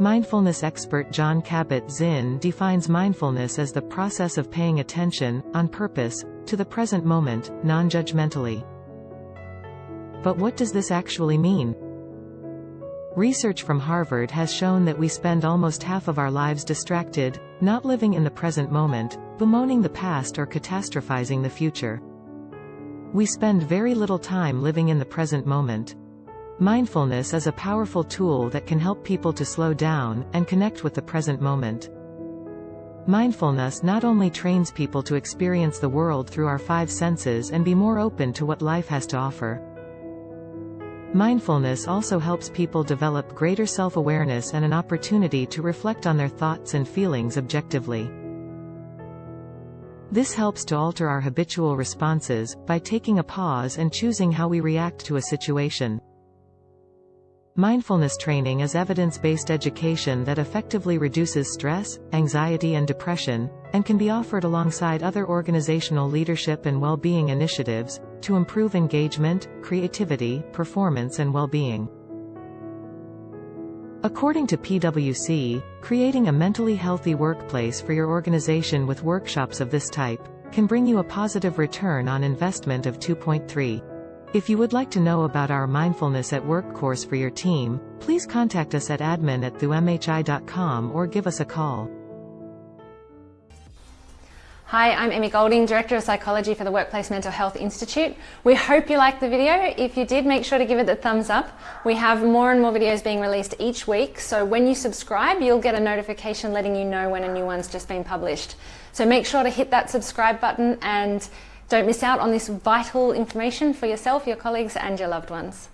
Mindfulness expert Jon Kabat-Zinn defines mindfulness as the process of paying attention, on purpose, to the present moment, non-judgmentally. But what does this actually mean? Research from Harvard has shown that we spend almost half of our lives distracted, not living in the present moment, bemoaning the past or catastrophizing the future. We spend very little time living in the present moment. Mindfulness is a powerful tool that can help people to slow down, and connect with the present moment. Mindfulness not only trains people to experience the world through our five senses and be more open to what life has to offer. Mindfulness also helps people develop greater self-awareness and an opportunity to reflect on their thoughts and feelings objectively. This helps to alter our habitual responses, by taking a pause and choosing how we react to a situation. Mindfulness training is evidence-based education that effectively reduces stress, anxiety and depression, and can be offered alongside other organizational leadership and well-being initiatives, to improve engagement, creativity, performance and well-being. According to PwC, creating a mentally healthy workplace for your organization with workshops of this type, can bring you a positive return on investment of 2.3. If you would like to know about our Mindfulness at Work course for your team, please contact us at admin at thewmhi.com or give us a call. Hi, I'm Emmy Golding, Director of Psychology for the Workplace Mental Health Institute. We hope you liked the video. If you did, make sure to give it a thumbs up. We have more and more videos being released each week, so when you subscribe, you'll get a notification letting you know when a new one's just been published. So make sure to hit that subscribe button and don't miss out on this vital information for yourself, your colleagues and your loved ones.